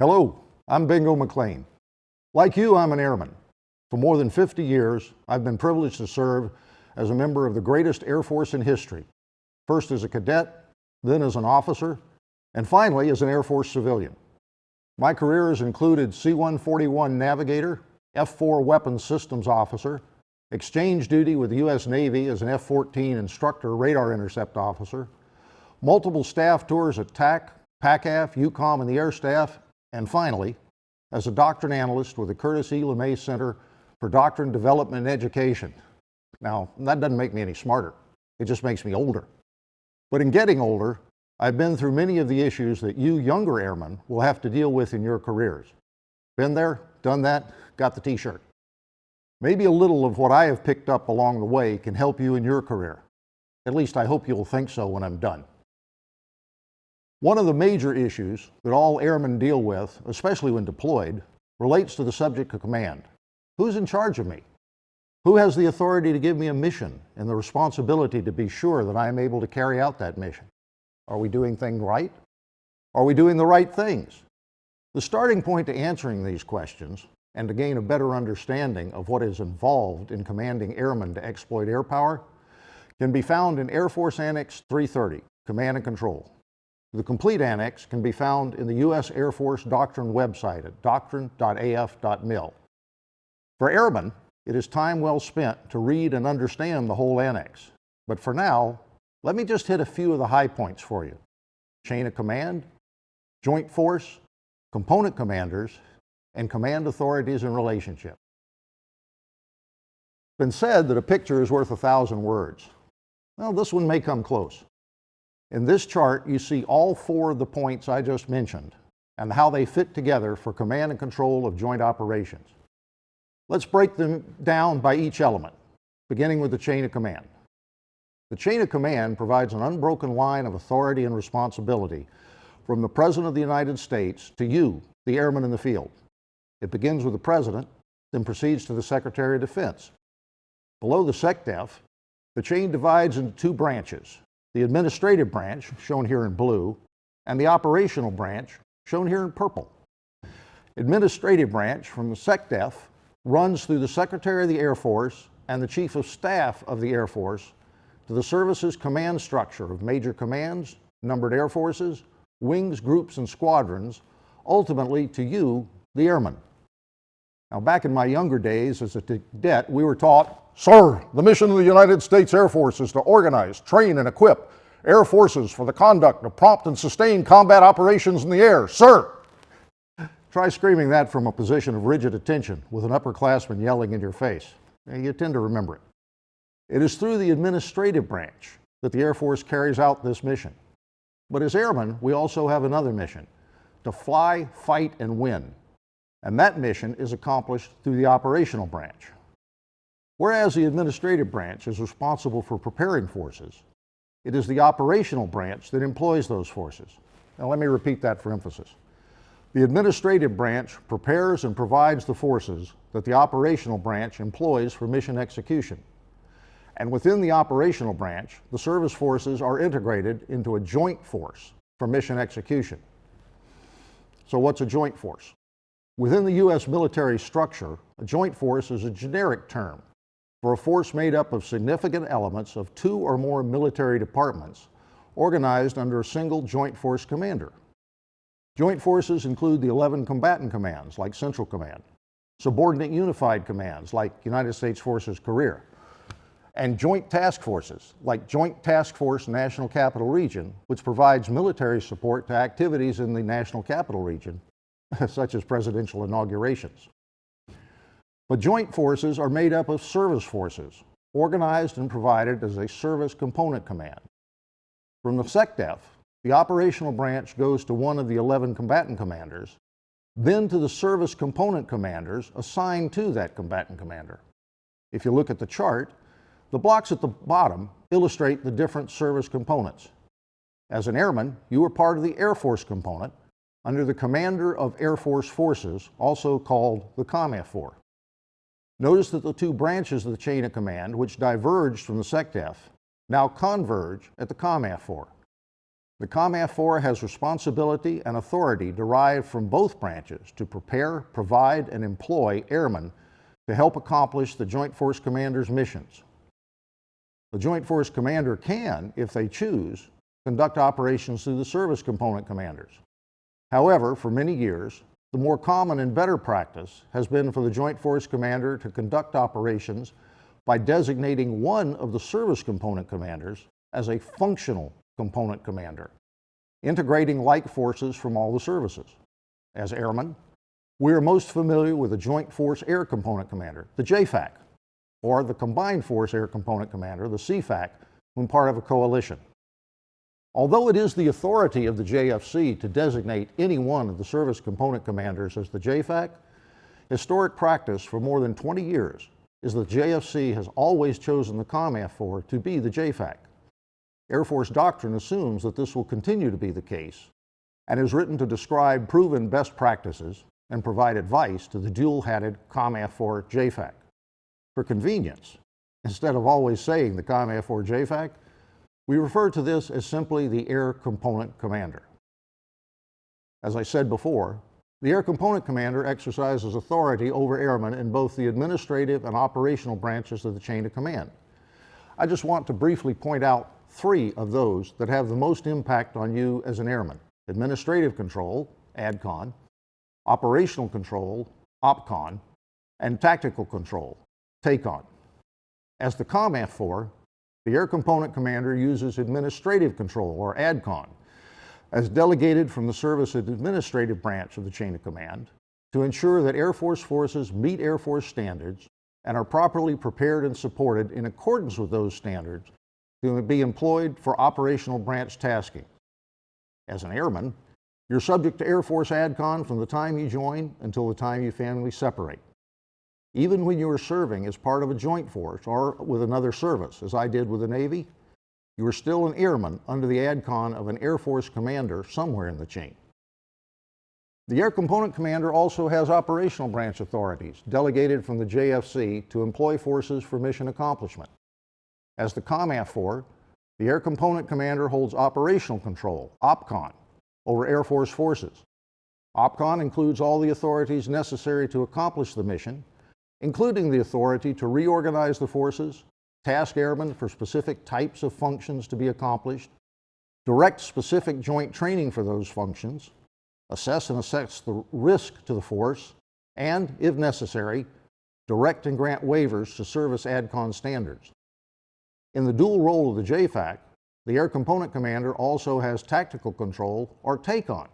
Hello, I'm Bingo McLean. Like you, I'm an airman. For more than 50 years, I've been privileged to serve as a member of the greatest Air Force in history, first as a cadet, then as an officer, and finally as an Air Force civilian. My career has included C-141 navigator, F-4 weapons systems officer, exchange duty with the U.S. Navy as an F-14 instructor radar intercept officer, multiple staff tours at TAC, PACAF, EUCOM, and the Air Staff, and finally, as a doctrine analyst with the Curtis E. LeMay Center for Doctrine Development and Education. Now, that doesn't make me any smarter. It just makes me older. But in getting older, I've been through many of the issues that you younger airmen will have to deal with in your careers. Been there, done that, got the t-shirt. Maybe a little of what I have picked up along the way can help you in your career. At least I hope you'll think so when I'm done. One of the major issues that all airmen deal with, especially when deployed, relates to the subject of command. Who's in charge of me? Who has the authority to give me a mission and the responsibility to be sure that I am able to carry out that mission? Are we doing things right? Are we doing the right things? The starting point to answering these questions and to gain a better understanding of what is involved in commanding airmen to exploit air power can be found in Air Force Annex 330, Command and Control. The complete annex can be found in the U.S. Air Force Doctrine website at doctrine.af.mil. For airmen, it is time well spent to read and understand the whole annex. But for now, let me just hit a few of the high points for you. Chain of command, joint force, component commanders, and command authorities and relationships. It's been said that a picture is worth a thousand words. Well, this one may come close. In this chart, you see all four of the points I just mentioned and how they fit together for command and control of joint operations. Let's break them down by each element, beginning with the chain of command. The chain of command provides an unbroken line of authority and responsibility from the President of the United States to you, the airman in the field. It begins with the President, then proceeds to the Secretary of Defense. Below the SecDef, the chain divides into two branches, the administrative branch, shown here in blue, and the operational branch, shown here in purple. Administrative branch from the SecDef runs through the Secretary of the Air Force and the Chief of Staff of the Air Force to the service's command structure of major commands, numbered air forces, wings, groups, and squadrons, ultimately to you, the airman. Now, back in my younger days as a cadet, we were taught Sir, the mission of the United States Air Force is to organize, train, and equip air forces for the conduct of prompt and sustained combat operations in the air. Sir! Try screaming that from a position of rigid attention with an upperclassman yelling in your face. And you tend to remember it. It is through the administrative branch that the Air Force carries out this mission. But as airmen, we also have another mission, to fly, fight, and win. And that mission is accomplished through the operational branch. Whereas the administrative branch is responsible for preparing forces, it is the operational branch that employs those forces. Now let me repeat that for emphasis. The administrative branch prepares and provides the forces that the operational branch employs for mission execution. And within the operational branch, the service forces are integrated into a joint force for mission execution. So what's a joint force? Within the U.S. military structure, a joint force is a generic term for a force made up of significant elements of two or more military departments organized under a single joint force commander. Joint forces include the 11 combatant commands like Central Command, subordinate unified commands like United States Forces Korea, and joint task forces like Joint Task Force National Capital Region, which provides military support to activities in the National Capital Region, such as presidential inaugurations. But joint forces are made up of service forces, organized and provided as a service component command. From the SecDef, the operational branch goes to one of the 11 combatant commanders, then to the service component commanders assigned to that combatant commander. If you look at the chart, the blocks at the bottom illustrate the different service components. As an airman, you were part of the Air Force component under the Commander of Air Force Forces, also called the COMAFFOR. Notice that the two branches of the chain of command, which diverged from the SecDef, now converge at the COMAFFOR. The COMAFFOR has responsibility and authority derived from both branches to prepare, provide, and employ airmen to help accomplish the Joint Force Commander's missions. The Joint Force Commander can, if they choose, conduct operations through the service component commanders. However, for many years, the more common and better practice has been for the Joint Force Commander to conduct operations by designating one of the service component commanders as a functional component commander, integrating like forces from all the services. As airmen, we are most familiar with the Joint Force Air Component Commander, the JFACC, or the Combined Force Air Component Commander, the CFACC, when part of a coalition. Although it is the authority of the JFC to designate any one of the service component commanders as the JFACC, historic practice for more than 20 years is that the JFC has always chosen the COMAFFOR to be the JFACC. Air Force doctrine assumes that this will continue to be the case and is written to describe proven best practices and provide advice to the dual-hatted COMAFFOR JFACC. For convenience, instead of always saying the COMAFFOR JFACC, we refer to this as simply the Air Component Commander. As I said before, the Air Component Commander exercises authority over airmen in both the administrative and operational branches of the chain of command. I just want to briefly point out three of those that have the most impact on you as an airman. Administrative control, ADCON, operational control, OPCON, and tactical control, TACON. As the COMAFFOR, the Air Component Commander uses administrative control, or ADCON, as delegated from the Service Administrative Branch of the Chain of Command to ensure that Air Force forces meet Air Force standards and are properly prepared and supported in accordance with those standards to be employed for operational branch tasking. As an airman, you're subject to Air Force ADCON from the time you join until the time you family separate. Even when you are serving as part of a joint force or with another service, as I did with the Navy, you are still an airman under the ADCON of an Air Force commander somewhere in the chain. The Air Component Commander also has operational branch authorities delegated from the JFC to employ forces for mission accomplishment. As the COMAFFOR, the Air Component Commander holds operational control, OPCON, over Air Force forces. OPCON includes all the authorities necessary to accomplish the mission, including the authority to reorganize the forces, task airmen for specific types of functions to be accomplished, direct specific joint training for those functions, assess and assess the risk to the force, and, if necessary, direct and grant waivers to service ADCON standards. In the dual role of the JFACC, the Air Component Commander also has tactical control, or TACON,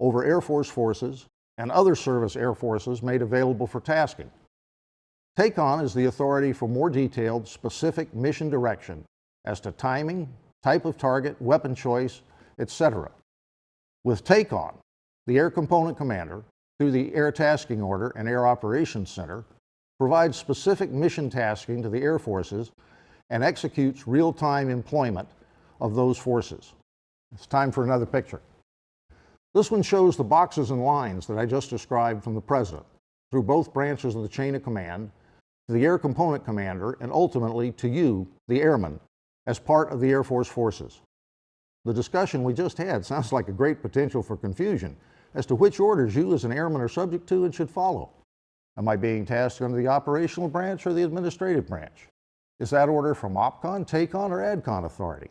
over Air Force forces and other service air forces made available for tasking. TACON is the authority for more detailed, specific mission direction as to timing, type of target, weapon choice, etc. With TACON, the Air Component Commander, through the Air Tasking Order and Air Operations Center, provides specific mission tasking to the Air Forces and executes real-time employment of those forces. It's time for another picture. This one shows the boxes and lines that I just described from the President through both branches of the chain of command the Air Component Commander, and ultimately to you, the airman, as part of the Air Force forces. The discussion we just had sounds like a great potential for confusion as to which orders you as an airman are subject to and should follow. Am I being tasked under the operational branch or the administrative branch? Is that order from OPCON, TACON, or ADCON authority?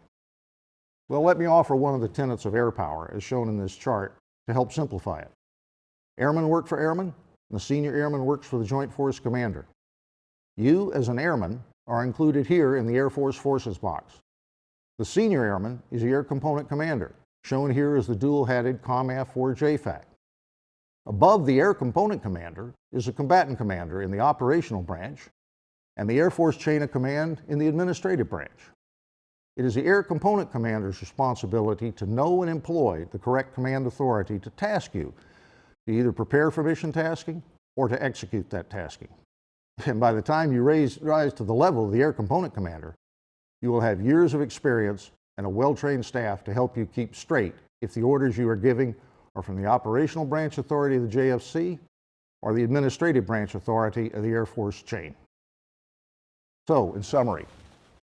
Well, let me offer one of the tenets of air power, as shown in this chart, to help simplify it. Airmen work for airmen, and the senior airman works for the Joint Force Commander. You, as an airman, are included here in the Air Force Forces box. The senior airman is the Air Component Commander, shown here as the dual-hatted COMAFFOR JFACC. Above the Air Component Commander is the Combatant Commander in the operational branch and the Air Force Chain of Command in the administrative branch. It is the Air Component Commander's responsibility to know and employ the correct command authority to task you to either prepare for mission tasking or to execute that tasking. And by the time you raise, rise to the level of the Air Component Commander, you will have years of experience and a well-trained staff to help you keep straight if the orders you are giving are from the Operational Branch Authority of the JFC or the Administrative Branch Authority of the Air Force chain. So, in summary,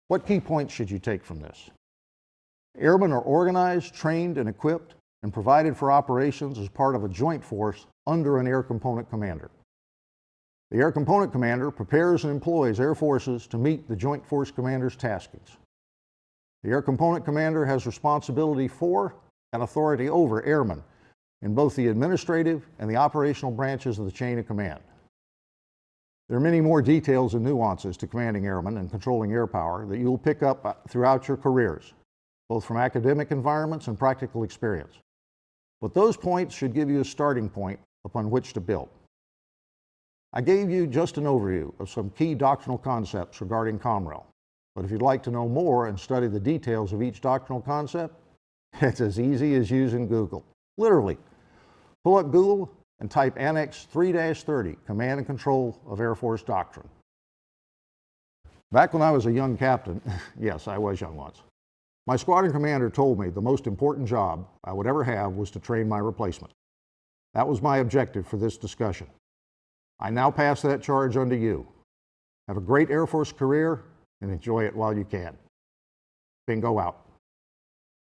what key points should you take from this? Airmen are organized, trained, and equipped and provided for operations as part of a joint force under an air component commander. The Air Component Commander prepares and employs air forces to meet the Joint Force Commander's taskings. The Air Component Commander has responsibility for and authority over airmen in both the administrative and the operational branches of the chain of command. There are many more details and nuances to commanding airmen and controlling air power that you'll pick up uh, throughout your careers, both from academic environments and practical experience. But those points should give you a starting point upon which to build. I gave you just an overview of some key doctrinal concepts regarding COMREL, but if you'd like to know more and study the details of each doctrinal concept, it's as easy as using Google. Literally, pull up Google and type Annex 3-30, Command and Control of Air Force Doctrine. Back when I was a young captain, yes, I was young once, my squadron commander told me the most important job I would ever have was to train my replacement. That was my objective for this discussion. I now pass that charge on to you. Have a great Air Force career and enjoy it while you can. Bingo out.